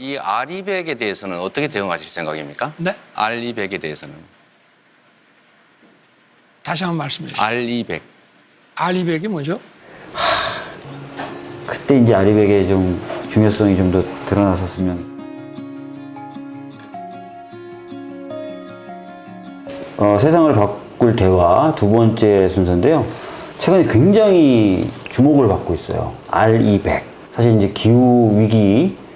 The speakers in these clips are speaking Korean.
이 아리백에 대해서는 어떻게 대응하실 생각입니까? 네? 알리백에 대해서는 다시 한번 말씀해 주시죠. 알리백 알리백이 뭐죠? 그때 이제 아리백의 좀 중요성이 좀 더 드러났었으면 어, 세상을 바꿀 대화 두 번째 순서인데요. 최근에 굉장히 주목을 받고 있어요. R200. 사실 이제 기후 위기를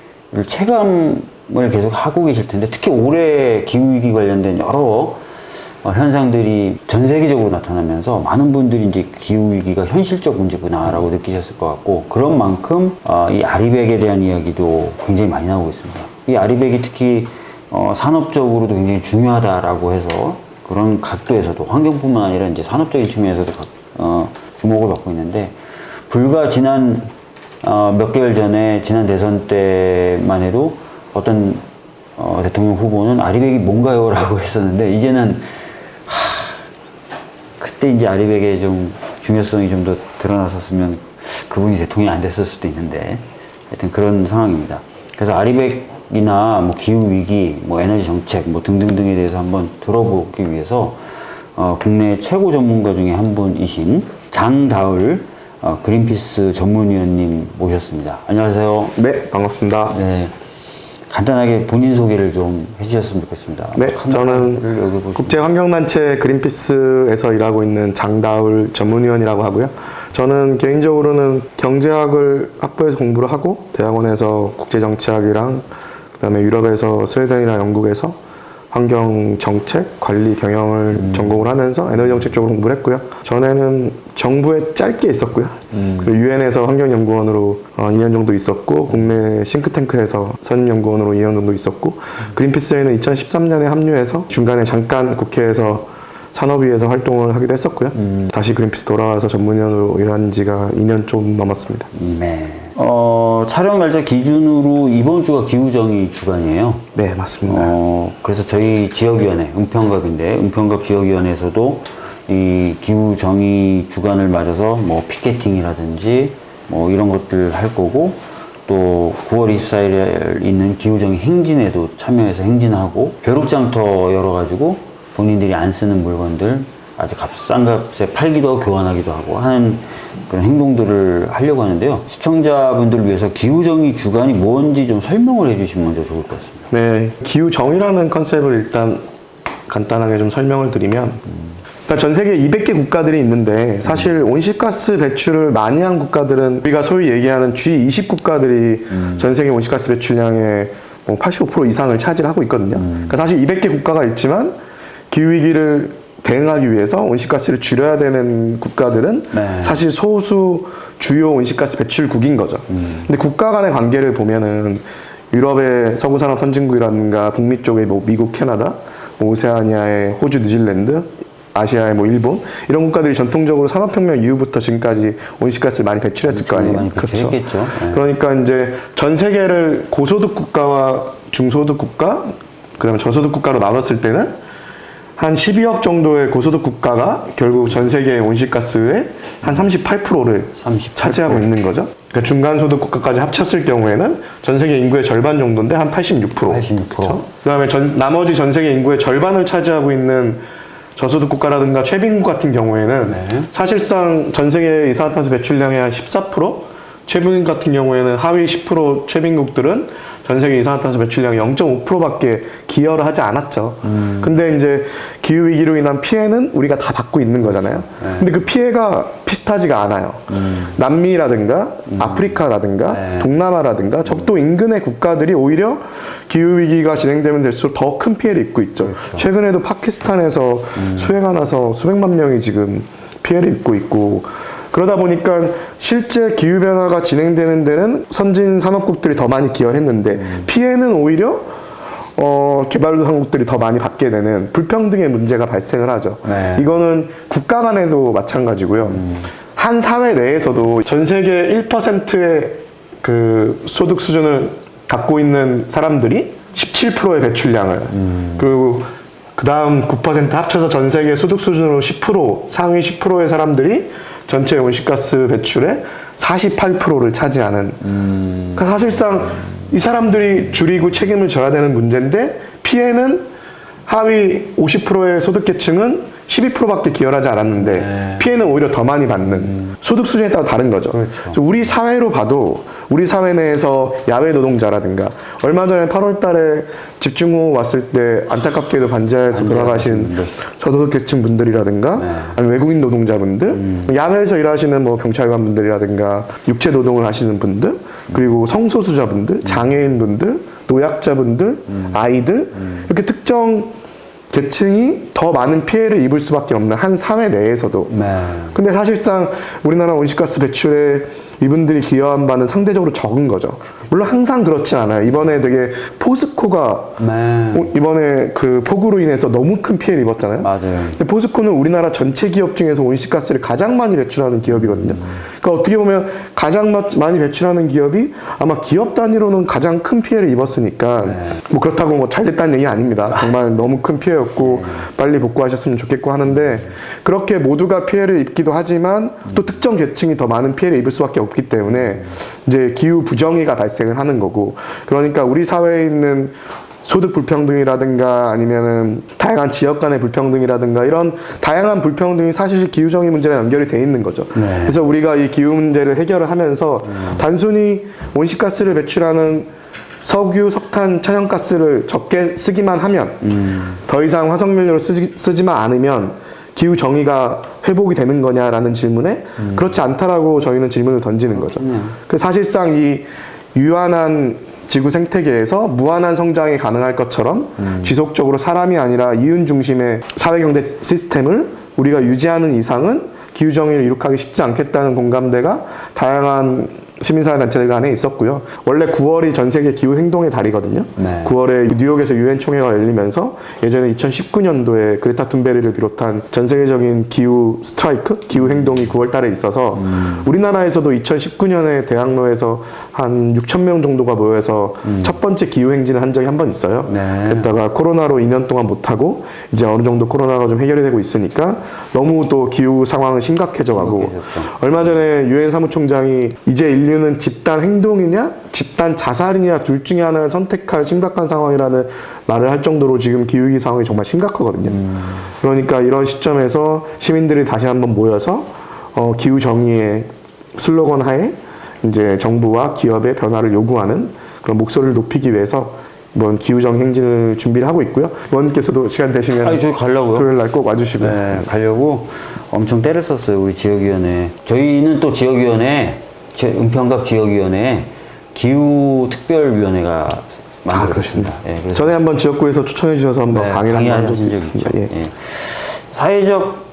체감을 계속 하고 계실 텐데 특히 올해 기후 위기 관련된 여러 어, 현상들이 전 세계적으로 나타나면서 많은 분들이 이제 기후 위기가 현실적 문제구나라고 느끼셨을 것 같고 그런 만큼 어, 이 아리백에 대한 이야기도 굉장히 많이 나오고 있습니다. 이 아리백이 특히 어, 산업적으로도 굉장히 중요하다라고 해서 그런 각도에서도 환경뿐만 아니라 이제 산업적인 측면에서도 주목을 받고 있는데 불과 지난 어, 몇 개월 전에 지난 대선 때만 해도 어떤 어, 대통령 후보는 아리백이 뭔가요 라고 했었는데 이제는 그때 이제 아리백의 좀 중요성이 좀 더 드러났었으면 그분이 대통령이 안 됐을 수도 있는데 하여튼 그런 상황입니다. 그래서 아리백이나 뭐 기후 위기, 뭐 에너지 정책, 뭐 등등등에 대해서 한번 들어보기 위해서 어, 국내 최고 전문가 중에 한 분이신 장다을 어, 그린피스 전문위원님 모셨습니다. 안녕하세요. 네, 반갑습니다. 네. 간단하게 본인 소개를 좀 해주셨으면 좋겠습니다. 네, 저는. 국제환경단체 그린피스에서 일하고 있는 장다울 전문위원이라고 하고요. 저는 개인적으로는 경제학을 학부에서 공부를 하고 대학원에서 국제정치학이랑 그다음에 유럽에서 스웨덴이나 영국에서 환경 정책, 관리 경영을 전공을 하면서 에너지 정책 쪽으로 공부를 했고요. 전에는 정부에 짧게 있었고요. 그리고 유엔에서 환경연구원으로 어, 2년 정도 있었고 국내 싱크탱크에서 선임연구원으로 2년 정도 있었고 그린피스에는 2013년에 합류해서 중간에 잠깐 국회에서 산업위에서 활동을 하기도 했었고요. 다시 그린피스 돌아와서 전문위원으로 일한 지가 2년 좀 넘었습니다. 네. 어, 촬영 날짜 기준으로 이번 주가 기후정의 주간이에요. 네, 맞습니다. 어, 그래서 저희 지역위원회, 은평갑인데, 은평갑 지역위원회에서도 이 기후정의 주간을 맞아서 뭐 피켓팅이라든지 뭐 이런 것들 할 거고, 또 9월 24일에 있는 기후정의 행진에도 참여해서 행진하고, 벼룩장터 열어가지고 본인들이 안 쓰는 물건들 아주 값, 싼 값에 팔기도 하고 교환하기도 하고 하는 그런 행동들을 하려고 하는데요. 시청자분들을 위해서 기후정의 주간이 뭔지 좀 설명을 해주시면 먼저 좋을 것 같습니다. 네, 기후 정의라는 컨셉을 일단 간단하게 좀 설명을 드리면 일단 전 세계 200개 국가들이 있는데 사실 온실가스 배출을 많이 한 국가들은 우리가 소위 얘기하는 G20 국가들이 전 세계 온실가스 배출량의 뭐85% 이상을 차지하고 있거든요. 그러니까 사실 200개 국가가 있지만 기후 위기를 대응하기 위해서 온실가스를 줄여야 되는 국가들은 네. 사실 소수 주요 온실가스 배출국인 거죠. 근데 국가 간의 관계를 보면은 유럽의 서구 산업 선진국이라든가 북미 쪽의 뭐 미국, 캐나다, 뭐 오세아니아의 호주, 뉴질랜드, 아시아의 뭐 일본 이런 국가들이 전통적으로 산업혁명 이후부터 지금까지 온실가스를 많이 배출했을 거 아니에요. 많이 배출했겠죠. 네. 그러니까 이제 전 세계를 고소득 국가와 중소득 국가, 그다음에 저소득 국가로 나눴을 때는 한 12억 정도의 고소득 국가가 결국 전 세계 온실가스의 한 38%를 38%. 차지하고 있는 거죠. 그러니까 중간 소득 국가까지 합쳤을 경우에는 전 세계 인구의 절반 정도인데 한 86%. 86%. 그쵸? 그다음에 전, 나머지 전 세계 인구의 절반을 차지하고 있는 저소득 국가라든가 최빈국 같은 경우에는 네. 사실상 전 세계 이산화탄소 배출량의 한 14%, 최빈국 같은 경우에는 하위 10% 최빈국들은 전 세계 이산화탄소 배출량 0.5%밖에 기여를 하지 않았죠. 음. 근데 이제 기후 위기로 인한 피해는 우리가 다 받고 있는 거잖아요. 네. 근데 그 피해가 비슷하지가 않아요. 남미라든가 아프리카라든가 음. 네. 동남아라든가 적도 인근의 국가들이 오히려 기후 위기가 진행되면 될수록 더 큰 피해를 입고 있죠. 그렇죠. 최근에도 파키스탄에서 음. 수해가 나서 수백만 명이 지금 피해를 입고 있고 그러다 보니까 실제 기후 변화가 진행되는 데는 선진 산업국들이 더 많이 기여를 했는데 음. 피해는 오히려 어, 개발도상국들이 더 많이 받게 되는 불평등의 문제가 발생을 하죠. 네. 이거는 국가 간에도 마찬가지고요. 한 사회 내에서도 전 세계 1%의 그 소득 수준을 갖고 있는 사람들이 17%의 배출량을 그리고 그 다음 9% 합쳐서 전 세계 소득 수준으로 10% 상위 10%의 사람들이 전체 온실가스 배출의 48%를 차지하는 그러니까 사실상 이 사람들이 줄이고 책임을 져야 되는 문제인데 피해는 하위 50%의 소득계층은 12%밖에 기여하지 않았는데 피해는 오히려 더 많이 받는 소득 수준에 따라 다른 거죠. 그래서 우리 사회로 봐도 우리 사회 내에서 야외 노동자라든가 얼마 전에 8월 달에 집중호우 왔을 때 안타깝게도 반지하에서 돌아가신 저소득계층 분들이라든가 아니면 외국인 노동자분들 야외에서 일하시는 뭐 경찰관 분들이라든가 육체 노동을 하시는 분들 그리고 성소수자분들 장애인분들 노약자분들 아이들 이렇게 특정 계층이 더 많은 피해를 입을 수밖에 없는 한 사회 내에서도. 네. 근데 사실상 우리나라 온실가스 배출에 이분들이 기여한 바는 상대적으로 적은 거죠. 물론 항상 그렇진 않아요. 이번에 되게 포스코가 네. 어, 이번에 그 폭우로 인해서 너무 큰 피해를 입었잖아요. 맞아요. 근데 포스코는 우리나라 전체 기업 중에서 온실가스를 가장 많이 배출하는 기업이거든요. 그러니까 어떻게 보면 가장 마- 많이 배출하는 기업이 아마 기업 단위로는 가장 큰 피해를 입었으니까 뭐 그렇다고 뭐 잘 됐다는 얘기 아닙니다. 정말 너무 큰 피해였고 빨리 복구하셨으면 좋겠고 하는데 그렇게 모두가 피해를 입기도 하지만 또 특정 계층이 더 많은 피해를 입을 수밖에 없기 때문에 이제 기후 부정의가 발생 을 하는 거고. 그러니까 우리 사회에 있는 소득 불평등이라든가 아니면은 다양한 지역 간의 불평등이라든가 이런 다양한 불평등이 사실 기후정의 문제랑 연결이 돼 있는 거죠. 그래서 우리가 이 기후 문제를 해결을 하면서 단순히 온실가스를 배출하는 석유, 석탄, 천연가스를 적게 쓰기만 하면 더 이상 화석연료를 쓰지, 쓰지만 않으면 기후 정의가 회복이 되는 거냐라는 질문에 그렇지 않다라고 저희는 질문을 던지는 거죠. 그 사실상 이 유한한 지구 생태계에서 무한한 성장이 가능할 것처럼 지속적으로 사람이 아니라 이윤 중심의 사회 경제 시스템을 우리가 유지하는 이상은 기후 정의를 이룩하기 쉽지 않겠다는 공감대가 다양한 시민사회 단체들 간에 있었고요. 원래 9월이 전 세계 기후 행동의 달이거든요. 네. 9월에 뉴욕에서 유엔 총회가 열리면서 예전에 2019년도에 그레타 툰베리를 비롯한 전 세계적인 기후 스트라이크, 기후 행동이 9월 달에 있어서 우리나라에서도 2019년에 대학로에서 한 6천 명 정도가 모여서 첫 번째 기후 행진을 한 적이 한 번 있어요. 네. 그랬다가 코로나로 2년 동안 못 하고 이제 어느 정도 코로나가 좀 해결이 되고 있으니까 너무 또 기후 상황은 심각해져 가고 얼마 전에 유엔 사무총장이 이제 인류 는 집단 행동이냐 집단 자살이냐 둘 중에 하나를 선택할 심각한 상황이라는 말을 할 정도로 지금 기후위기 상황이 정말 심각하거든요. 그러니까 이런 시점에서 시민들이 다시 한번 모여서 어, 기후 정의의 슬로건 하에 이제 정부와 기업의 변화를 요구하는 그런 목소리를 높이기 위해서 이번 기후정 행진을 준비를 하고 있고요. 의원님께서도 시간 되시면 아니, 저희 가려고요. 토요일 날 꼭 와주시고요. 네, 가려고 엄청 때를 썼어요, 우리 지역위원회. 저희는 또 지역위원회, 제 은평갑 지역위원회 기후특별위원회가 만들어졌습니다. 예, 그래서 전에 한번 지역구에서 초청해 주셔서 한번 네, 강의를 한번 강의하신 적이 있습니다. 예. 예. 사회적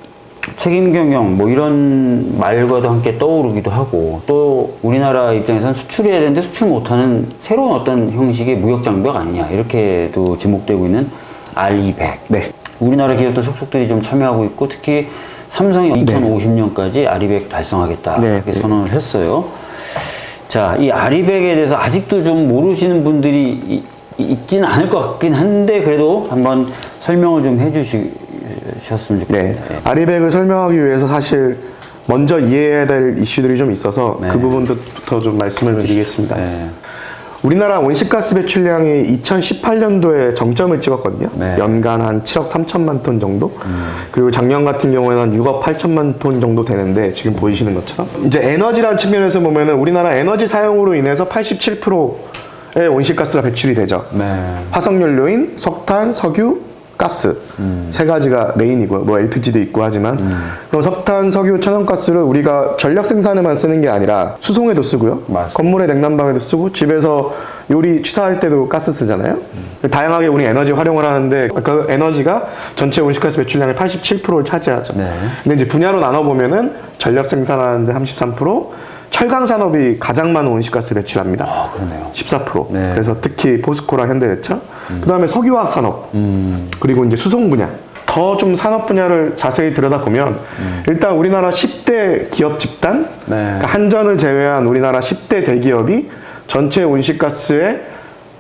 책임 경영 뭐 이런 말과도 함께 떠오르기도 하고 또 우리나라 입장에서는 수출해야 되는데 수출 못하는 새로운 어떤 형식의 무역 장벽 아니냐 이렇게도 지목되고 있는 R200. 네. 우리나라 기업도 속속들이 좀 참여하고 있고 특히 삼성이 2050년까지 R200 달성하겠다 네. 이렇게 선언을 했어요. 자, 이 아리백에 대해서 아직도 좀 모르시는 분들이 이- 있지는 않을 것 같긴 한데 그래도 한번 설명을 좀 해주셨으면 좋겠습니다. 네. 아리백을 설명하기 위해서 사실 먼저 이해해야 될 이슈들이 좀 있어서 네. 그 부분부터 좀 말씀을 드리겠습니다. 네. 우리나라 온실가스 배출량이 2018년도에 정점을 찍었거든요. 네. 연간 한 7억 3천만 톤 정도. 그리고 작년 같은 경우에는 한 6억 8천만 톤 정도 되는데 지금 보이시는 것처럼 이제 에너지라는 측면에서 보면은 우리나라 에너지 사용으로 인해서 87%의 온실가스가 배출이 되죠. 네. 화석연료인 석탄, 석유, 가스 세 가지가 메인이고요. 뭐 LPG도 있고 하지만 그럼 석탄, 석유, 천연가스를 우리가 전력 생산에만 쓰는 게 아니라 수송에도 쓰고요. 맞습니다. 건물의 냉난방에도 쓰고 집에서 요리 취사할 때도 가스 쓰잖아요. 다양하게 우리 에너지 활용을 하는데 그 에너지가 전체 온실가스 배출량의 87%를 차지하죠. 네. 근데 이제 분야로 나눠 보면은 전력 생산하는데 33%, 철강 산업이 가장 많은 온실가스 를 배출합니다. 아, 그러네요. 14%. 네. 그래서 특히 포스코랑 현대제철, 그 다음에 석유화학 산업, 그리고 이제 수송 분야. 더좀 산업 분야를 자세히 들여다보면 일단 우리나라 10대 기업 집단, 네. 그러니까 한전을 제외한 우리나라 10대 대기업이 전체 온실가스의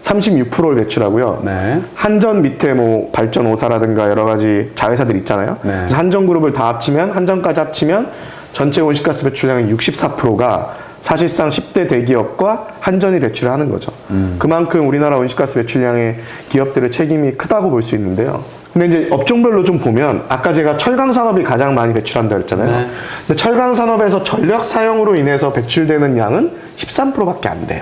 36%를 배출하고요. 네. 한전 밑에 뭐 발전 5사라든가 여러 가지 자회사들 있잖아요. 네. 그래서 한전 그룹을 다 합치면 한전까지 합치면 전체 온실가스 배출량의 64%가 사실상 10대 대기업과 한전이 배출을 하는 거죠. 그만큼 우리나라 온실가스 배출량의 기업들의 책임이 크다고 볼 수 있는데요. 근데 이제 업종별로 좀 보면 아까 제가 철강 산업이 가장 많이 배출한다 그랬잖아요. 네. 근데 철강 산업에서 전력 사용으로 인해서 배출되는 양은 13%밖에 안 돼요.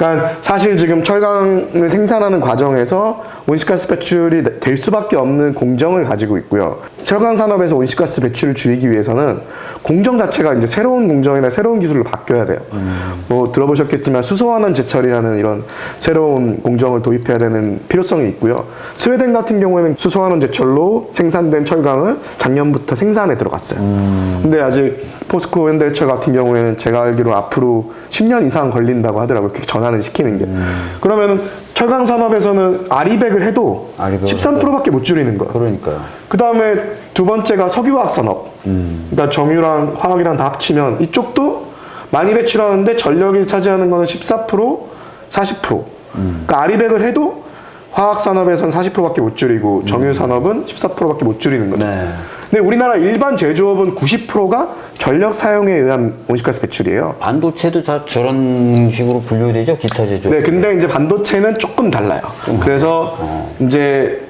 그러니까 사실 지금 철강을 생산하는 과정에서 온실가스 배출이 될 수밖에 없는 공정을 가지고 있고요. 철강 산업에서 온실가스 배출을 줄이기 위해서는 공정 자체가 이제 새로운 공정이나 새로운 기술로 바뀌어야 돼요. 뭐 들어보셨겠지만 수소환원 제철이라는 이런 새로운 공정을 도입해야 되는 필요성이 있고요. 스웨덴 같은 경우에는 수소환원 제철로 생산된 철강을 작년부터 생산에 들어갔어요. 근데 아직 포스코 현대철 같은 경우에는 제가 알기로 앞으로 10년 이상 걸린다고 하더라고요. 그렇 게 전환을 시키는 게. 그러면은 철강 산업에서는 아리백을 해도 아리백을 13%밖에 못 줄이는 거예요. 그러니까요. 그 다음에 두 번째가 석유화학 산업. 그러니까 정유랑 화학이랑 다 합치면 이쪽도 많이 배출하는데 전력이 차지하는 거는 14%, 40%. 그러니까 아리백을 해도 화학 산업에선 40%밖에 못 줄이고 정유 산업은 14%밖에 못 줄이는 거죠. 네. 근데 우리나라 일반 제조업은 90%가 전력 사용에 의한 온실가스 배출이에요. 반도체도 다 저런 식으로 분류되죠? 기타 제조. 네, 근데 이제 반도체는 조금 달라요. 그래서 이제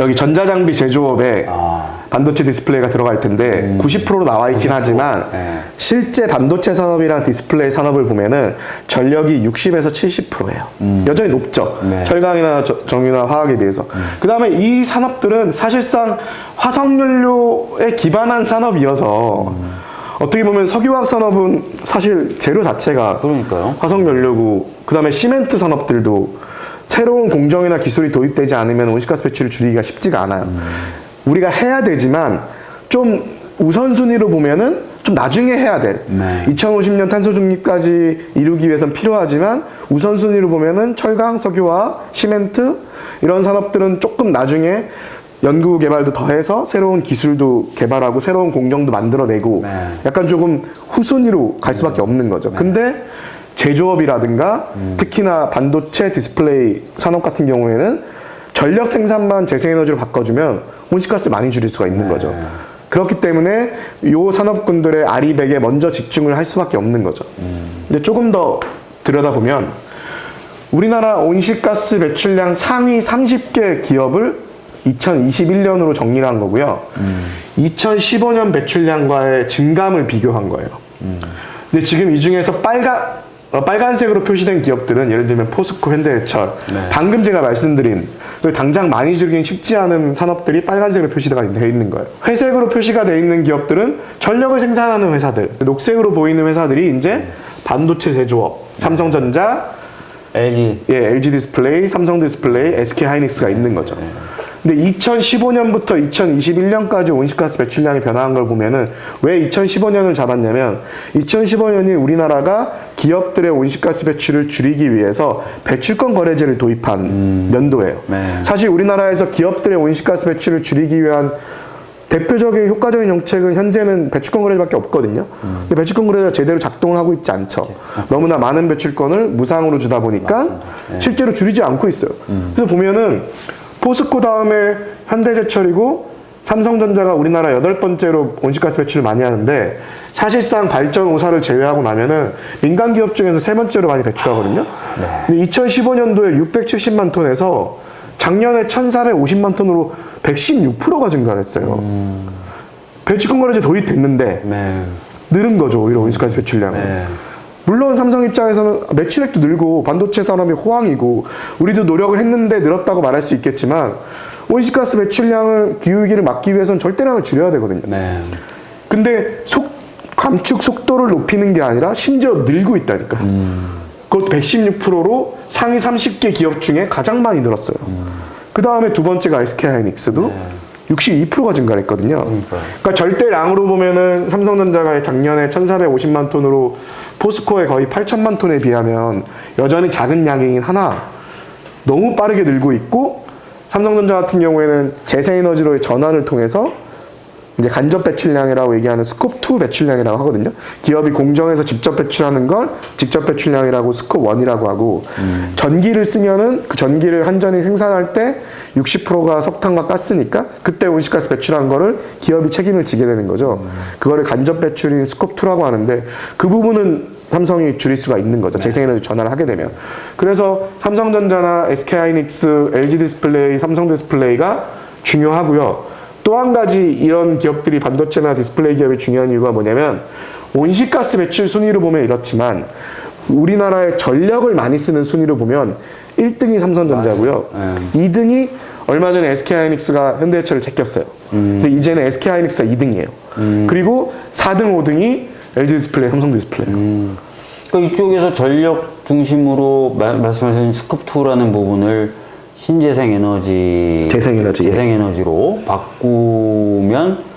여기 전자장비 제조업에 아. 반도체 디스플레이가 들어갈 텐데 90%로 나와 있긴 하지만 네. 실제 반도체 산업이랑 디스플레이 산업을 보면은 전력이 60에서 70%예요. 여전히 높죠. 네. 철강이나 저- 정유나 화학에 비해서. 그 다음에 이 산업들은 사실상 화석연료에 기반한 산업이어서 어떻게 보면 석유화학 산업은 사실 재료 자체가 그러니까요. 화석연료고 그 다음에 시멘트 산업들도 새로운 공정이나 기술이 도입되지 않으면 온실가스 배출을 줄이기가 쉽지가 않아요. 우리가 해야 되지만 좀 우선순위로 보면은 좀 나중에 해야 될 네. 2050년 탄소 중립까지 이루기 위해선 필요하지만 우선순위로 보면은 철강, 석유화학, 시멘트 이런 산업들은 조금 나중에 연구 개발도 더해서 새로운 기술도 개발하고 새로운 공정도 만들어내고 네. 약간 조금 후순위로 갈 수밖에 없는 거죠. 근데 제조업이라든가 특히나 반도체 디스플레이 산업 같은 경우에는 전력 생산만 재생에너지로 바꿔주면 온실가스를 많이 줄일 수가 있는 거죠. 그렇기 때문에 이 산업군들의 아리백에 먼저 집중을 할 수밖에 없는 거죠. 근데 조금 더 들여다보면 우리나라 온실가스 배출량 상위 30개 기업을 2021년으로 정리를 한 거고요. 2015년 배출량과의 증감을 비교한 거예요. 근데 지금 이 중에서 빨간 어, 빨간색으로 표시된 기업들은 예를 들면 포스코, 현대해철, 방금 제가 말씀드린 그 당장 많이 줄이긴 쉽지 않은 산업들이 빨간색으로 표시가 되어 있는 거예요. 회색으로 표시가 되어 있는 기업들은 전력을 생산하는 회사들, 녹색으로 보이는 회사들이 이제 반도체 제조업, 삼성전자, LG. 예, LG 디스플레이, 삼성 디스플레이, SK 하이닉스가 있는 거죠. 근데 2015년부터 2021년까지 온실가스 배출량이 변화한 걸 보면은 왜 2015년을 잡았냐면 2015년이 우리나라가 기업들의 온실가스 배출을 줄이기 위해서 배출권 거래제를 도입한 연도예요. 네. 사실 우리나라에서 기업들의 온실가스 배출을 줄이기 위한 대표적인 효과적인 정책은 현재는 배출권 거래제밖에 없거든요. 근데 배출권 거래제가 제대로 작동을 하고 있지 않죠. 너무나 많은 배출권을 무상으로 주다 보니까 실제로 줄이지 않고 있어요. 그래서 보면은 포스코 다음에 현대제철이고 삼성전자가 우리나라 여덟 번째로 온실가스 배출을 많이 하는데 사실상 발전 5사를 제외하고 나면은 민간 기업 중에서 세 번째로 많이 배출하거든요. 근데 2015년도에 670만 톤에서 작년에 1,450만 톤으로 116%가 증가를 했어요. 배출권 거래제 도입됐는데 네. 늘은 거죠 오히려 온실가스 배출량은. 네. 물론 삼성 입장에서는 매출액도 늘고 반도체 산업이 호황이고 우리도 노력을 했는데 늘었다고 말할 수 있겠지만 온실가스 배출량을 기후위기를 막기 위해서는 절대량을 줄여야 되거든요. 네. 근데 속 감축 속도를 높이는 게 아니라 심지어 늘고 있다니까. 그것도 116%로 상위 30개 기업 중에 가장 많이 늘었어요. 그 다음에 두 번째가 SK 하이닉스도 62%가 증가했거든요. 그러니까 절대량으로 보면은 삼성전자가 작년에 1,450만 톤으로 포스코의 거의 8천만 톤에 비하면 여전히 작은 양이긴 하나 너무 빠르게 늘고 있고 삼성전자 같은 경우에는 재생에너지로의 전환을 통해서 이제 간접 배출량이라고 얘기하는 스콥 2 배출량이라고 하거든요. 기업이 공정에서 직접 배출하는 걸 직접 배출량이라고 스콥 1이라고 하고 전기를 쓰면은 그 전기를 한전이 생산할 때 60%가 석탄과 가스니까 그때 온실가스 배출한 거를 기업이 책임을 지게 되는 거죠. 그거를 간접 배출인 Scope 2라고 하는데 그 부분은 삼성이 줄일 수가 있는 거죠. 재생에너지 전환을 하게 되면. 그래서 삼성전자나 SK하이닉스, LG 디스플레이, 삼성 디스플레이가 중요하고요. 또 한 가지 이런 기업들이 반도체나 디스플레이 기업이 중요한 이유가 뭐냐면 온실가스 배출 순위로 보면 이렇지만 우리나라의 전력을 많이 쓰는 순위로 보면 1등이 삼성전자고요. 2등이 얼마 전에 SK하이닉스가 현대제철을 제꼈어요. 그래서 이제는 SK하이닉스가 2등이에요. 그리고 4등, 5등이 LG 디스플레이, 삼성 디스플레이. 그러니까 이쪽에서 전력 중심으로 마- 말씀하신 Scope 2라는 부분을 신재생 에너지 재생에너지, 예. 재생에너지로 바꾸면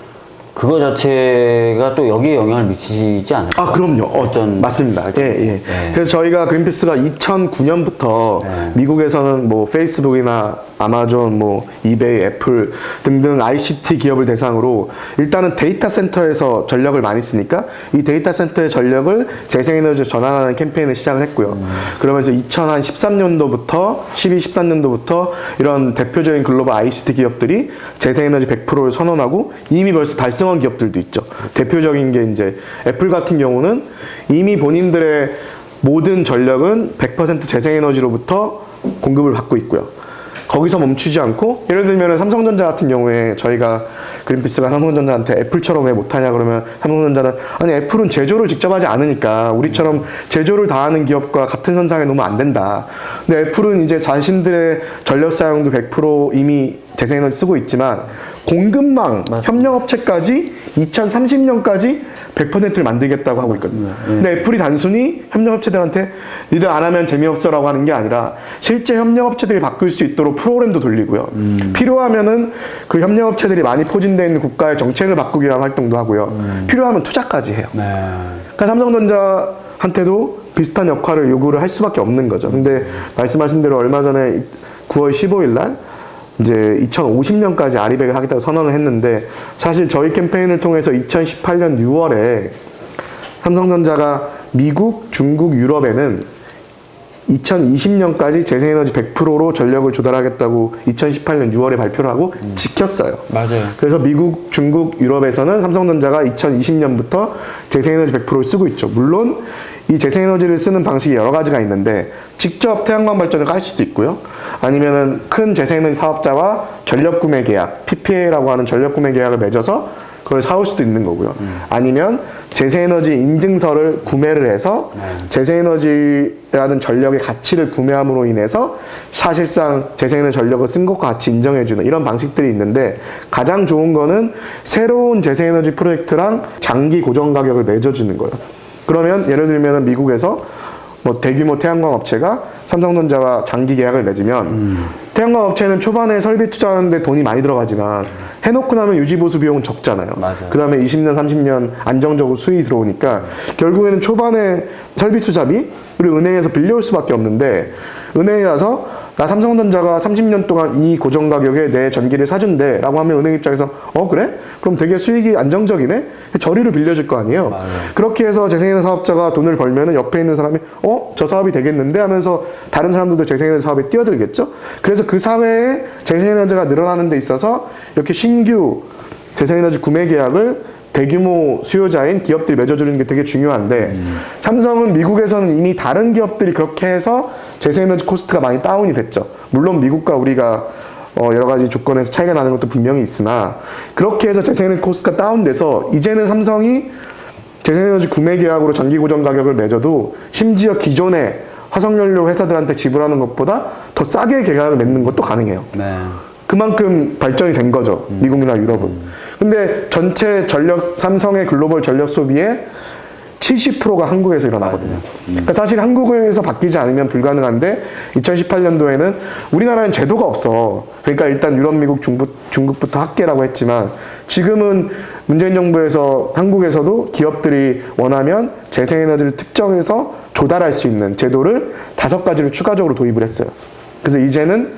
그거 자체가 또 여기에 영향을 미치지 않을까? 아, 그럼요. 어, 어떤 맞습니다. 예, 예. 네. 그래서 저희가 그린피스가 2009년부터 미국에서는 뭐 페이스북이나 아마존, 뭐 이베이, 애플 등등 ICT 기업을 대상으로 일단은 데이터 센터에서 전력을 많이 쓰니까 이 데이터 센터의 전력을 재생에너지로 전환하는 캠페인을 시작을 했고요. 그러면서 2013년도부터 12, 13년도부터 이런 대표적인 글로벌 ICT 기업들이 재생에너지 100%를 선언하고 이미 벌써 달성 한 기업들도 있죠. 대표적인 게 이제 애플 같은 경우는 이미 본인들의 모든 전력은 100% 재생에너지로부터 공급을 받고 있고요. 거기서 멈추지 않고 예를 들면 삼성전자 같은 경우에 저희가 그린피스가 삼성전자한테 애플처럼 왜 못하냐 그러면 삼성전자는 아니 애플은 제조를 직접 하지 않으니까 우리처럼 제조를 다 하는 기업과 같은 선상에 놓으면 안 된다. 근데 애플은 이제 자신들의 전력 사용도 100% 이미 재생에너지 쓰고 있지만 공급망 협력업체까지 2030년까지 100%를 만들겠다고 하고 있거든요. 근데 애플이 단순히 협력업체들한테 니들 안 하면 재미없어라고 하는 게 아니라 실제 협력업체들이 바꿀 수 있도록 프로그램도 돌리고요. 필요하면은 그 협력업체들이 많이 포진되어 있는 국가의 정책을 바꾸기 위한 활동도 하고요. 필요하면 투자까지 해요. 네. 그러니까 삼성전자한테도 비슷한 역할을 요구를 할 수밖에 없는 거죠. 근데 말씀하신 대로 얼마 전에 9월 15일 날 이제 2050년까지 아리백을 하겠다고 선언을 했는데 사실 저희 캠페인을 통해서 2018년 6월에 삼성전자가 미국, 중국, 유럽에는 2020년까지 재생에너지 100%로 전력을 조달하겠다고 2018년 6월에 발표를 하고 지켰어요. 맞아요. 그래서 미국, 중국, 유럽에서는 삼성전자가 2020년부터 재생에너지 100%를 쓰고 있죠. 물론 이 재생에너지를 쓰는 방식이 여러 가지가 있는데 직접 태양광 발전을 깔 수도 있고요. 아니면은 큰 재생에너지 사업자와 전력 구매 계약, PPA라고 하는 전력 구매 계약을 맺어서 그걸 사올 수도 있는 거고요. 아니면 재생에너지 인증서를 구매를 해서 재생에너지라는 전력의 가치를 구매함으로 인해서 사실상 재생에너지 전력을 쓴 것과 같이 인정해주는 이런 방식들이 있는데 가장 좋은 거는 새로운 재생에너지 프로젝트랑 장기 고정 가격을 맺어주는 거예요. 그러면 예를 들면 미국에서 뭐 대규모 태양광 업체가 삼성전자와 장기 계약을 맺으면 태양광 업체는 초반에 설비 투자하는데 돈이 많이 들어가지만 해놓고 나면 유지 보수 비용은 적잖아요. 그 다음에 20년, 30년 안정적으로 수익이 들어오니까 결국에는 초반에 설비 투자비 우리 은행에서 빌려올 수밖에 없는데 은행에 가서 나 삼성전자가 30년 동안 이 고정 가격에 내 전기를 사준대 라고 하면 은행 입장에서 어 그래? 그럼 되게 수익이 안정적이네? 저리로 빌려줄 거 아니에요 그렇게 해서 재생에너지 사업자가 돈을 벌면 은 옆에 있는 사람이 어? 저 사업이 되겠는데? 하면서 다른 사람들도 재생에너지 사업에 뛰어들겠죠? 그래서 그 사회에 재생에너지가 늘어나는 데 있어서 이렇게 신규 재생에너지 구매 계약을 대규모 수요자인 기업들이 맺어주는 게 되게 중요한데 삼성은 미국에서는 이미 다른 기업들이 그렇게 해서 재생에너지 코스트가 많이 다운이 됐죠. 물론 미국과 우리가 어, 여러 가지 조건에서 차이가 나는 것도 분명히 있으나 그렇게 해서 재생에너지 코스트가 다운돼서 이제는 삼성이 재생에너지 구매 계약으로 전기 고정 가격을 매줘도 심지어 기존의 화석연료 회사들한테 지불하는 것보다 더 싸게 계약을 맺는 것도 가능해요. 네. 그만큼 발전이 된 거죠. 미국이나 유럽은. 근데 전체 전력 삼성의 글로벌 전력 소비의 70%가 한국에서 일어나거든요. 그러니까 사실 한국에서 바뀌지 않으면 불가능한데 2018년도에는 우리나라는 제도가 없어. 그러니까 일단 유럽, 미국, 중국, 중국부터 학계라고 했지만 지금은 문재인 정부에서 한국에서도 기업들이 원하면 재생에너지를 특정해서 조달할 수 있는 제도를 다섯 가지를 추가적으로 도입을 했어요. 그래서 이제는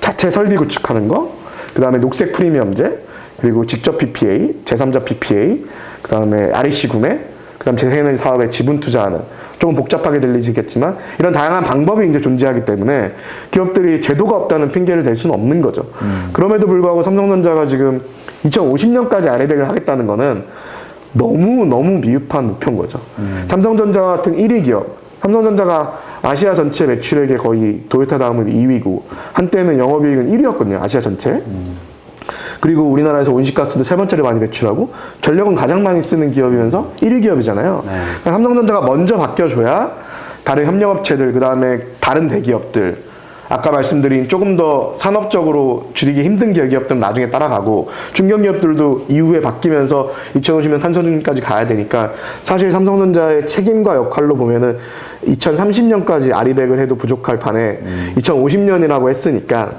자체 설비 구축하는 거, 그 다음에 녹색 프리미엄제, 그리고 직접 PPA, 제3자 PPA, 그 다음에 REC 구매, 그 다음 재생에너지 사업에 지분 투자하는 조금 복잡하게 들리시겠지만 이런 다양한 방법이 이제 존재하기 때문에 기업들이 제도가 없다는 핑계를 댈 수는 없는 거죠. 그럼에도 불구하고 삼성전자가 지금 2050년까지 RE백을 하겠다는 거는 너무 너무 미흡한 목표인 거죠. 삼성전자 같은 1위 기업, 삼성전자가 아시아 전체 매출액의 거의 도요타 다음은 2위고 한때는 영업이익은 1위였거든요. 아시아 전체. 그리고 우리나라에서 온실가스도 세 번째로 많이 배출하고 전력은 가장 많이 쓰는 기업이면서 1위 기업이잖아요. 그러니까 삼성전자가 먼저 바뀌어줘야 다른 협력업체들 그 다음에 다른 대기업들 아까 말씀드린 조금 더 산업적으로 줄이기 힘든 기업들은 나중에 따라가고 중견기업들도 이후에 바뀌면서 2050년 탄소중까지 가야 되니까 사실 삼성전자의 책임과 역할로 보면은 2030년까지 아리백을 해도 부족할 판에 2050년이라고 했으니까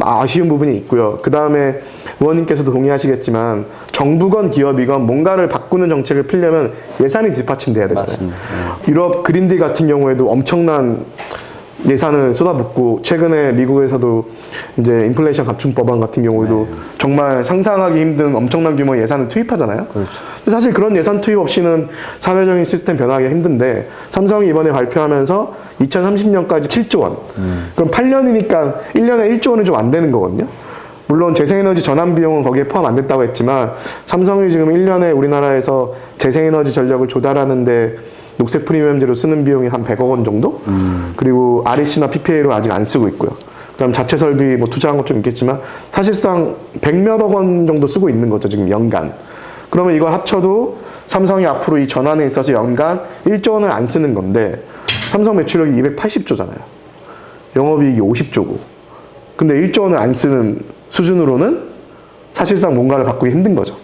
아쉬운 부분이 있고요. 그 다음에 의원님께서도 동의하시겠지만 정부건 기업이건 뭔가를 바꾸는 정책을 피려면 예산이 뒷받침돼야 되잖아요. 유럽 그린딜 같은 경우에도 엄청난 예산을 쏟아붓고 최근에 미국에서도 이제 인플레이션 감축 법안 같은 경우에도 정말 상상하기 힘든 엄청난 규모의 예산을 투입하잖아요. 근데 사실 그런 예산 투입 없이는 사회적인 시스템 변화하기가 힘든데 삼성이 이번에 발표하면서 2030년까지 7조 원. 그럼 8년이니까 1년에 1조 원이 좀 안 되는 거거든요. 물론 재생에너지 전환 비용은 거기에 포함 안 됐다고 했지만 삼성이 지금 1년에 우리나라에서 재생에너지 전력을 조달하는데 녹색 프리미엄제로 쓰는 비용이 한 100억 원 정도? 그리고 REC나 PPA로 아직 안 쓰고 있고요. 그다음 자체 설비 뭐 투자한 것 좀 있겠지만 사실상 100몇억 원 정도 쓰고 있는 거죠, 지금 연간. 그러면 이걸 합쳐도 삼성이 앞으로 이 전환에 있어서 연간 1조 원을 안 쓰는 건데 삼성 매출력이 280조잖아요. 영업이익이 50조고. 근데 1조 원을 안 쓰는 수준으로는 사실상 뭔가를 바꾸기 힘든 거죠.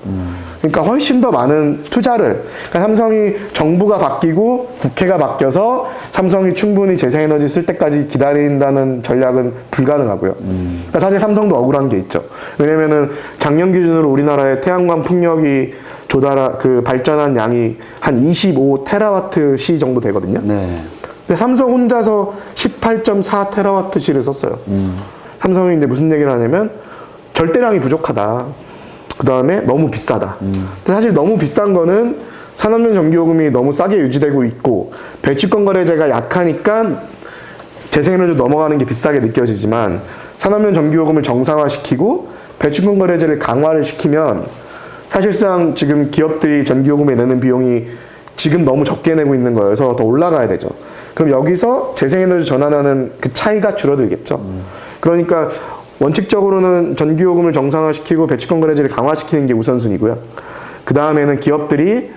그러니까 훨씬 더 많은 투자를 그러니까 삼성이 정부가 바뀌고 국회가 바뀌어서 삼성이 충분히 재생에너지 쓸 때까지 기다린다는 전략은 불가능하고요. 그러니까 사실 삼성도 억울한 게 있죠. 왜냐면은 작년 기준으로 우리나라의 태양광 풍력이 조달 그 발전한 양이 한 25 테라와트 시 정도 되거든요. 네. 근데 삼성 혼자서 18.4 테라와트 시를 썼어요. 삼성이 이제 무슨 얘기를 하냐면 절대량이 부족하다. 그 다음에 너무 비싸다. 근데 사실 너무 비싼 거는 산업용 전기요금이 너무 싸게 유지되고 있고 배출권 거래제가 약하니까 재생에너지 넘어가는 게 비싸게 느껴지지만 산업용 전기요금을 정상화시키고 배출권 거래제를 강화를 시키면 사실상 지금 기업들이 전기요금에 내는 비용이 지금 너무 적게 내고 있는 거여서 더 올라가야 되죠. 그럼 여기서 재생에너지 전환하는 그 차이가 줄어들겠죠. 그러니까 원칙적으로는 전기요금을 정상화시키고 배치권 거래제를 강화시키는 게 우선순위고요. 그 다음에는 기업들이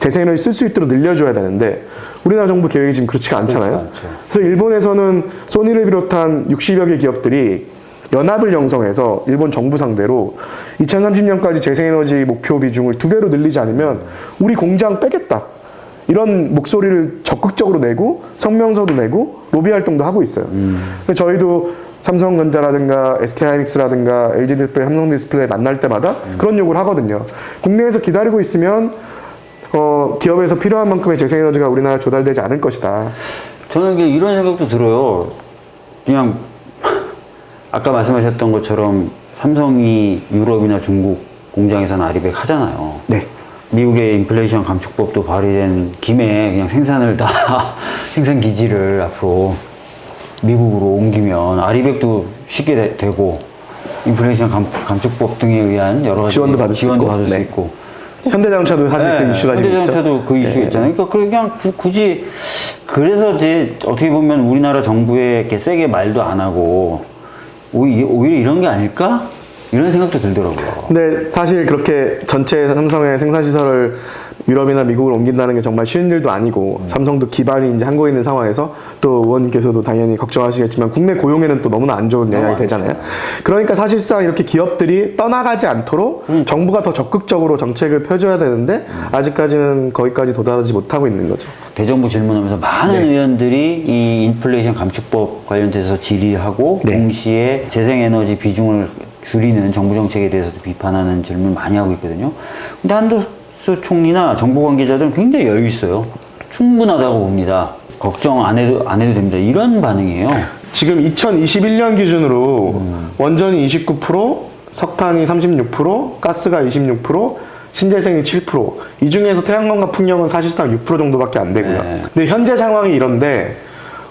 재생에너지 쓸수 있도록 늘려줘야 되는데 우리나라 정부 계획이 지금 그렇지가 않잖아요. 그렇지. 그래서 일본에서는 소니를 비롯한 60여 개 기업들이 연합을 형성해서 일본 정부 상대로 2030년까지 재생에너지 목표 비중을 두 배로 늘리지 않으면 우리 공장 빼겠다. 이런 목소리를 적극적으로 내고 성명서도 내고 로비 활동도 하고 있어요. 그래서 저희도 삼성전자라든가 SK하이닉스라든가 LG 디스플레이, 삼성 디스플레이 만날 때마다 그런 요구를 하거든요. 국내에서 기다리고 있으면 어, 기업에서 필요한 만큼의 재생에너지가 우리나라 조달되지 않을 것이다. 저는 이런 생각도 들어요. 그냥 아까 말씀하셨던 것처럼 삼성이 유럽이나 중국 공장에서는 아리백 하잖아요. 네. 미국의 인플레이션 감축법도 발의된 김에 그냥 생산을 다 생산 기지를 앞으로 미국으로 옮기면 아리백도 쉽게 되, 고 인플레이션 감, 감축법 등에 의한 여러 가지 지원도 받을 수 지원도 있고. 받을 수 네. 있고 현대자동차도 사실 그 이슈가 지금 있죠. 현대자동차도 그 이슈 있잖아요. 그러니까 그냥 구- 굳이 그래서 이제 어떻게 보면 우리나라 정부에 이렇게 세게 말도 안 하고 오히- 오히려 이런 게 아닐까 이런 생각도 들더라고요. 근데 사실 그렇게 전체 삼성의 생산 시설을 유럽이나 미국으로 옮긴다는 게 정말 쉬운 일도 아니고 삼성도 기반이 이제 한국에 있는 상황에서 또 의원님께서도 당연히 걱정하시겠지만 국내 고용에는 또 너무나 안 좋은 영향이 안 되잖아요. 그러니까 사실상 이렇게 기업들이 떠나가지 않도록 정부가 더 적극적으로 정책을 펴줘야 되는데 아직까지는 거기까지 도달하지 못하고 있는 거죠. 대정부 질문하면서 많은 네. 의원들이 이 인플레이션 감축법 관련돼서 질의하고 네. 동시에 재생에너지 비중을 줄이는 정부 정책에 대해서도 비판하는 질문 많이 하고 있거든요. 근데 한도 수 총리나 정부 관계자들은 굉장히 여유 있어요. 충분하다고 봅니다. 걱정 안 해도 안 해도 됩니다. 이런 반응이에요. 지금 2021년 기준으로 원전이 29%, 석탄이 36%, 가스가 26%, 신재생이 7%. 이 중에서 태양광과 풍력은 사실상 6% 정도밖에 안 되고요. 네. 근데 현재 상황이 이런데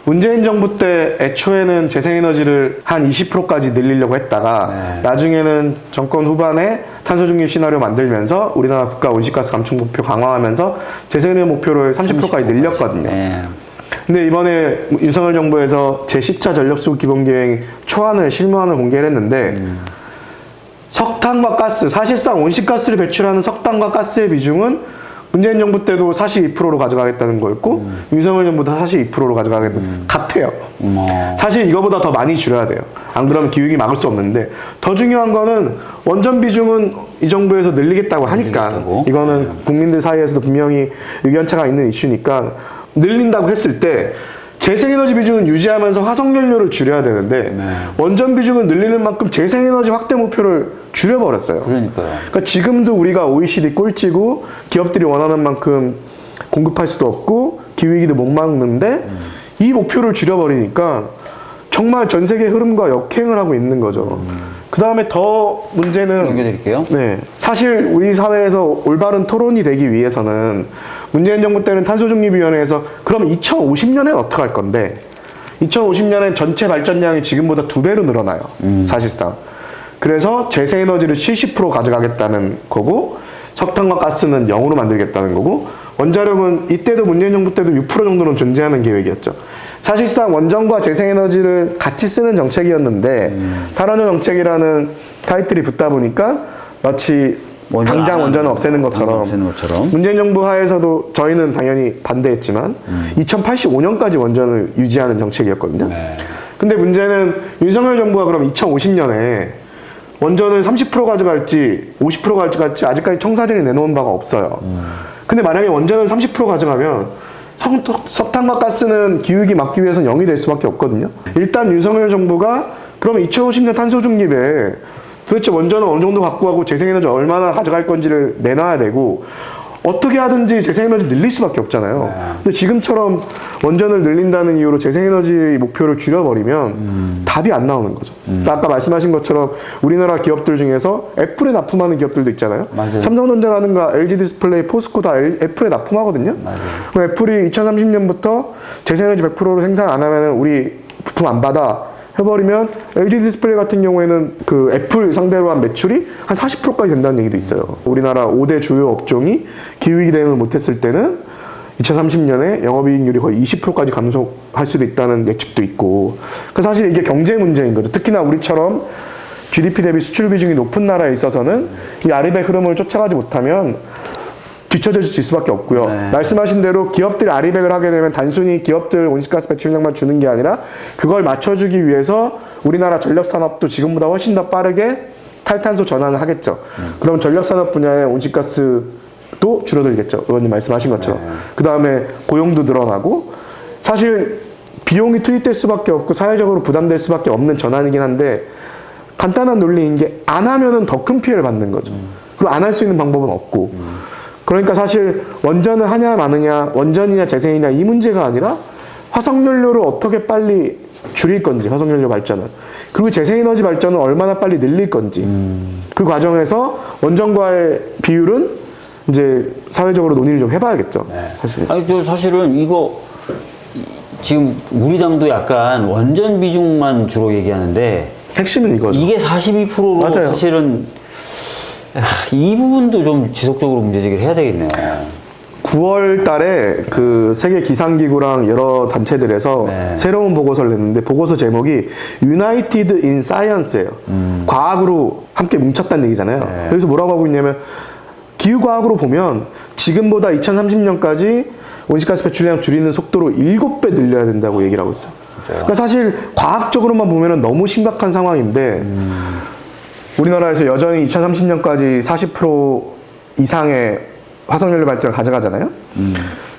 문재인 정부 때 애초에는 재생에너지를 한 20%까지 늘리려고 했다가 네. 나중에는 정권 후반에 탄소 중립 시나리오 만들면서 우리나라 국가 온실가스 감축 목표 강화하면서 재생에너지 목표를 30%까지 늘렸거든요. 네. 근데 이번에 윤석열 정부에서 제10차 전력수급 기본계획 초안을 실무안을 공개를 했는데 석탄과 가스 사실상 온실가스를 배출하는 석탄과 가스의 비중은 문재인 정부 때도 42%로 가져가겠다는 거였고 윤석열 정부 도 42%로 가져가겠다는 같아요. 어머. 사실 이거보다 더 많이 줄여야 돼요. 안 그러면 기후위기 막을 수 없는데 더 중요한 거는 원전 비중은 이 정부에서 늘리겠다고 하니까 늘리겠다고? 이거는 국민들 사이에서도 분명히 의견차가 있는 이슈니까 늘린다고 했을 때 재생에너지 비중은 유지하면서 화석연료를 줄여야 되는데 네. 원전 비중을 늘리는 만큼 재생에너지 확대 목표를 줄여버렸어요. 그러니까요. 그러니까 지금도 우리가 OECD 꼴찌고 기업들이 원하는 만큼 공급할 수도 없고 기후위기도 못 막는데 이 목표를 줄여버리니까 정말 전 세계 흐름과 역행을 하고 있는 거죠. 그 다음에 더 문제는 넘겨드릴게요. 네. 사실 우리 사회에서 올바른 토론이 되기 위해서는 문재인 정부 때는 탄소중립위원회에서 그럼 2050년엔 어떻게 할 건데 2050년엔 전체 발전량이 지금보다 두 배로 늘어나요. 사실상. 그래서 재생에너지를 70% 가져가겠다는 거고 석탄과 가스는 0으로 만들겠다는 거고 원자력은 이때도 문재인 정부 때도 6% 정도는 존재하는 계획이었죠. 사실상 원전과 재생에너지를 같이 쓰는 정책이었는데 탈원전 정책이라는 타이틀이 붙다 보니까 마치 원전 당장 안 원전을 없애는 거, 것처럼, 없애는 것처럼. 문재인 정부 하에서도 저희는 당연히 반대했지만 2085년까지 원전을 유지하는 정책이었거든요. 네. 근데 문제는 윤석열 정부가 그럼 2050년에 원전을 30% 가져갈지 50% 가져갈지 아직까지 청사진에 내놓은 바가 없어요. 근데 만약에 원전을 30% 가져가면 석, 석탄과 가스는 기후위기 막기 위해서는 0이 될 수밖에 없거든요. 일단 윤석열 정부가 그럼 2050년 탄소 중립에 도대체 원전을 어느 정도 갖고 가고 재생에너지 얼마나 가져갈 건지를 내놔야 되고 어떻게 하든지 재생에너지 늘릴 수밖에 없잖아요. 근데 지금처럼 원전을 늘린다는 이유로 재생에너지 목표를 줄여버리면 답이 안 나오는 거죠. 아까 말씀하신 것처럼 우리나라 기업들 중에서 애플에 납품하는 기업들도 있잖아요. 맞아요. 삼성전자라든가 LG 디스플레이, 포스코 다 엘- 애플에 납품하거든요. 그럼 애플이 2030년부터 재생에너지 100%로 생산 안 하면 우리 부품 안 받아. 해버리면 LG 디스플레이 같은 경우에는 그 애플 상대로 한 매출이 한 40%까지 된다는 얘기도 있어요. 우리나라 5대 주요 업종이 기후위기 대응을 못했을 때는 2030년에 영업이익률이 거의 20%까지 감소할 수도 있다는 예측도 있고. 그 사실 이게 경제 문제인 거죠. 특히나 우리처럼 GDP 대비 수출 비중이 높은 나라에 있어서는 이 RE100 흐름을 쫓아가지 못하면 뒤처질 수밖에 없고요. 네. 말씀하신 대로 기업들이 아리백을 하게 되면 단순히 기업들 온실가스 배출량만 주는 게 아니라 그걸 맞춰주기 위해서 우리나라 전력 산업도 지금보다 훨씬 더 빠르게 탈탄소 전환을 하겠죠. 그럼 전력 산업 분야의 온실가스도 줄어들겠죠. 의원님 말씀하신 것처럼. 그 다음에 고용도 늘어나고 사실 비용이 투입될 수밖에 없고 사회적으로 부담될 수밖에 없는 전환이긴 한데 간단한 논리인 게 안 하면은 더 큰 피해를 받는 거죠. 그리고 안 할 수 있는 방법은 없고. 그러니까 사실 원전을 하냐 마느냐, 원전이냐 재생이냐 이 문제가 아니라 화석연료를 어떻게 빨리 줄일 건지, 화석연료 발전을. 그리고 재생에너지 발전을 얼마나 빨리 늘릴 건지. 그 과정에서 원전과의 비율은 이제 사회적으로 논의를 좀 해봐야겠죠. 사실. 아니 저 사실은 이거 이- 지금 우리 당도 약간 원전 비중만 주로 얘기하는데 핵심은 이거죠. 이게 42%로 맞아요. 사실은 아, 이 부분도 좀 지속적으로 문제제기를 해야 되겠네요. 9월 달에 그 세계 기상기구랑 여러 단체들에서 네. 새로운 보고서를 냈는데 보고서 제목이 United in Science예요. 과학으로 함께 뭉쳤다는 얘기잖아요. 음. 네. 여기서 뭐라고 하고 있냐면 기후과학으로 보면 지금보다 2030년까지 온실가스 배출량 줄이는 속도로 7배 늘려야 된다고 얘기를 하고 있어요. 그러니까 사실 과학적으로만 보면 너무 심각한 상황인데 우리나라에서 여전히 2030년까지 40% 이상의 화석연료 발전을 가져가잖아요.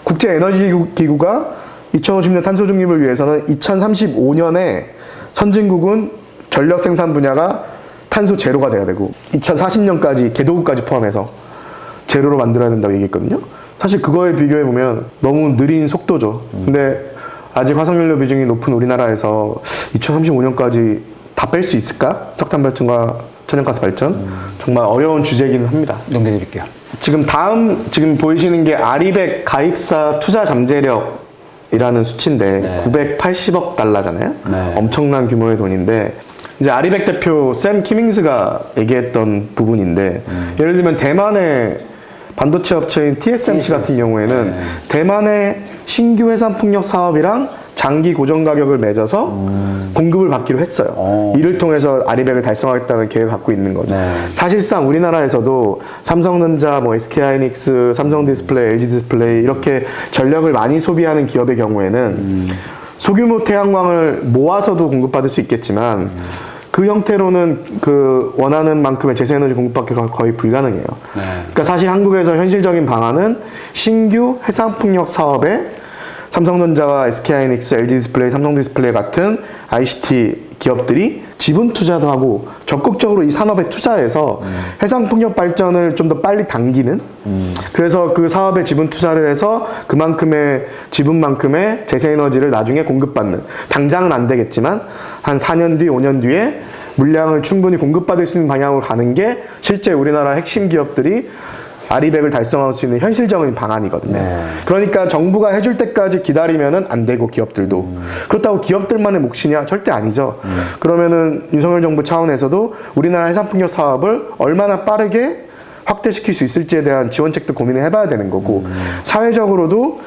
국제 에너지 기구가 2050년 탄소 중립을 위해서는 2035년에 선진국은 전력 생산 분야가 탄소 제로가 돼야 되고 2040년까지 개도국까지 포함해서 제로로 만들어야 된다고 얘기했거든요. 사실 그거에 비교해 보면 너무 느린 속도죠. 근데 아직 화석연료 비중이 높은 우리나라에서 2035년까지 다 뺄 수 있을까? 석탄 발전과 천연가스 발전 정말 어려운 주제이기는 합니다. 넘겨드릴게요. 지금 다음 지금 보이시는 게 아리백 가입사 투자 잠재력 이라는 수치인데 네. 980억 달러잖아요. 네. 엄청난 규모의 돈인데 이제 아리백 대표 샘 키밍스가 얘기했던 부분인데 음. 예를 들면 대만의 반도체 업체인 TSMC 같은 경우에는 네. 대만의 신규 해상 풍력 사업이랑 장기 고정 가격을 맺어서 공급을 받기로 했어요. 음. 어. 이를 통해서 아리백을 달성하겠다는 계획을 갖고 있는 거죠. 네. 사실상 우리나라에서도 삼성전자, 뭐 SK하이닉스, 삼성 디스플레이, LG디스플레이 이렇게 전력을 많이 소비하는 기업의 경우에는 소규모 태양광을 모아서도 공급받을 수 있겠지만 그 형태로는 그 원하는 만큼의 재생에너지 공급받기가 거의 불가능해요. 네. 그러니까 사실 한국에서 현실적인 방안은 신규 해상풍력 사업에 삼성전자와 SK하이닉스, LG디스플레이, 삼성디스플레이 같은 ICT 기업들이 지분 투자도 하고 적극적으로 이 산업에 투자해서 해상풍력 발전을 좀 더 빨리 당기는 그래서 그 사업에 지분 투자를 해서 그만큼의 지분만큼의 재생에너지를 나중에 공급받는 당장은 안 되겠지만 한 4년 뒤, 5년 뒤에 물량을 충분히 공급받을 수 있는 방향으로 가는 게 실제 우리나라 핵심 기업들이 아리백을 달성할 수 있는 현실적인 방안이거든요. 네. 그러니까 정부가 해줄 때까지 기다리면은 안 되고 기업들도 그렇다고 기업들만의 몫이냐 절대 아니죠. 그러면은 윤석열 정부 차원에서도 우리나라 해상풍력 사업을 얼마나 빠르게 확대시킬 수 있을지에 대한 지원책도 고민을 해봐야 되는 거고 사회적으로도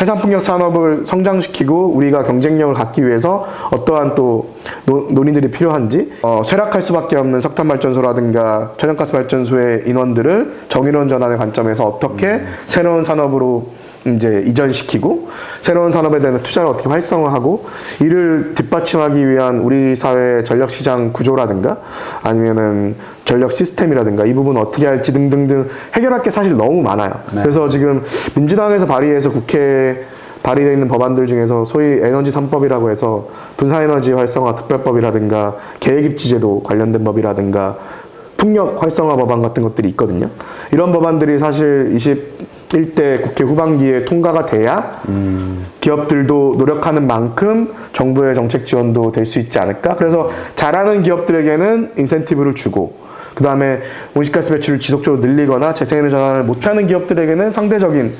해상풍력 산업을 성장시키고 우리가 경쟁력을 갖기 위해서 어떠한 또 노- 논의들이 필요한지 어, 쇠락할 수밖에 없는 석탄 발전소라든가 천연가스 발전소의 인원들을 정인원 전환의 관점에서 어떻게 새로운 산업으로 이제 이전시키고 새로운 산업에 대한 투자를 어떻게 활성화하고 이를 뒷받침하기 위한 우리 사회 전력 시장 구조라든가 아니면은 전력 시스템이라든가 이 부분 어떻게 할지 등등등 해결할 게 사실 너무 많아요. 그래서 지금 민주당에서 발의해서 국회에 발의되어 있는 법안들 중에서 소위 에너지 3법이라고 해서 분산에너지 활성화 특별법이라든가 계획입지제도 관련된 법이라든가 풍력 활성화 법안 같은 것들이 있거든요. 이런 법안들이 사실 21대 국회 후반기에 통과가 돼야 기업들도 노력하는 만큼 정부의 정책 지원도 될 수 있지 않을까? 그래서 잘하는 기업들에게는 인센티브를 주고 그 다음에 온실가스 배출을 지속적으로 늘리거나 재생에너지 전환을 못하는 기업들에게는 상대적인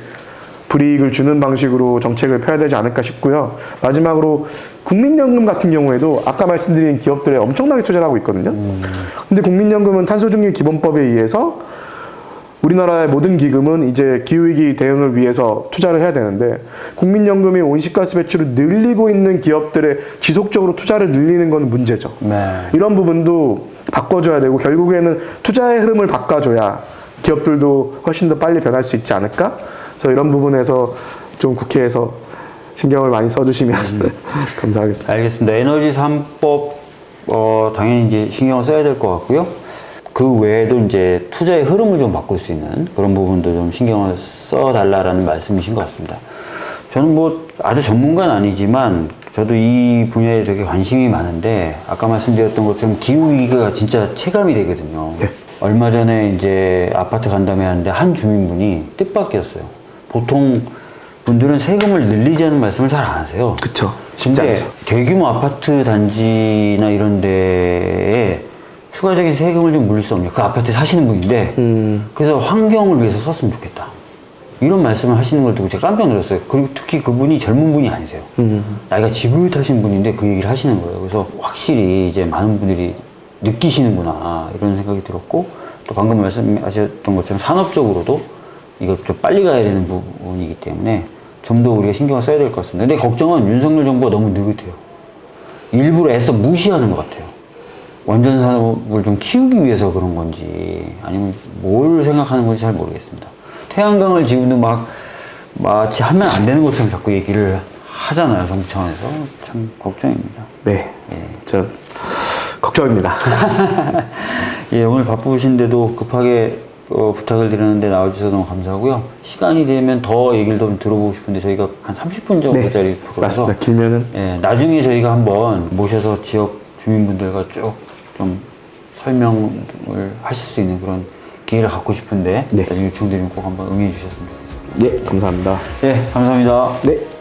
불이익을 주는 방식으로 정책을 펴야 되지 않을까 싶고요. 마지막으로 국민연금 같은 경우에도 아까 말씀드린 기업들에 엄청나게 투자를 하고 있거든요. 근데 국민연금은 탄소중립 기본법에 의해서 우리나라의 모든 기금은 이제 기후위기 대응을 위해서 투자를 해야 되는데 국민연금이 온실가스 배출을 늘리고 있는 기업들에 지속적으로 투자를 늘리는 건 문제죠. 네. 이런 부분도 바꿔줘야 되고 결국에는 투자의 흐름을 바꿔줘야 기업들도 훨씬 더 빨리 변할 수 있지 않을까? 그래서 이런 부분에서 좀 국회에서 신경을 많이 써주시면 감사하겠습니다. 알겠습니다. 에너지 3법 어, 당연히 이제 신경을 써야 될 것 같고요. 그 외에도 이제 투자의 흐름을 좀 바꿀 수 있는 그런 부분도 좀 신경을 써달라라는 말씀이신 것 같습니다. 저는 뭐 아주 전문가는 아니지만 저도 이 분야에 되게 관심이 많은데 아까 말씀드렸던 것처럼 기후 위기가 진짜 체감이 되거든요. 네. 얼마 전에 이제 아파트 간담회 하는데 한 주민분이 뜻밖이었어요. 보통 분들은 세금을 늘리자는 말씀을 잘 안 하세요. 그쵸. 쉽지 않죠. 대규모 아파트 단지나 이런 데에 추가적인 세금을 좀 물릴 수 없냐. 그 아파트에 사시는 분인데, 음. 그래서 환경을 위해서 썼으면 좋겠다. 이런 말씀을 하시는 걸 듣고 제가 깜짝 놀랐어요. 그리고 특히 그분이 젊은 분이 아니세요. 음. 나이가 지긋하신 분인데 그 얘기를 하시는 거예요. 그래서 확실히 이제 많은 분들이 느끼시는구나 이런 생각이 들었고 또 방금 말씀하셨던 것처럼 산업적으로도 이거 좀 빨리 가야 되는 부분이기 때문에 좀 더 우리가 신경을 써야 될 것 같습니다. 근데 걱정은 윤석열 정부가 너무 느긋해요. 일부러 애써 무시하는 것 같아요. 원전 산업을 좀 키우기 위해서 그런 건지 아니면 뭘 생각하는 건지 잘 모르겠습니다. 태양광을 지금도 막 마치 하면 안 되는 것처럼 자꾸 얘기를 하잖아요. 정부 차원에서 참 걱정입니다. 네. 예. 저 걱정입니다. 예, 오늘 바쁘신데도 급하게 어, 부탁을 드렸는데 나와주셔서 너무 감사하고요. 시간이 되면 더 얘기를 좀 들어보고 싶은데 저희가 한 30분 정도짜리 프로라서 맞습니다. 길면은 예, 나중에 저희가 한번 모셔서 지역 주민분들과 쭉 좀 설명을 하실 수 있는 그런 기회를 갖고 싶은데 네. 나중에 요청드리면 꼭 한번 응해 주셨으면 좋겠습니다. 네 감사합니다. 예, 감사합니다. 네.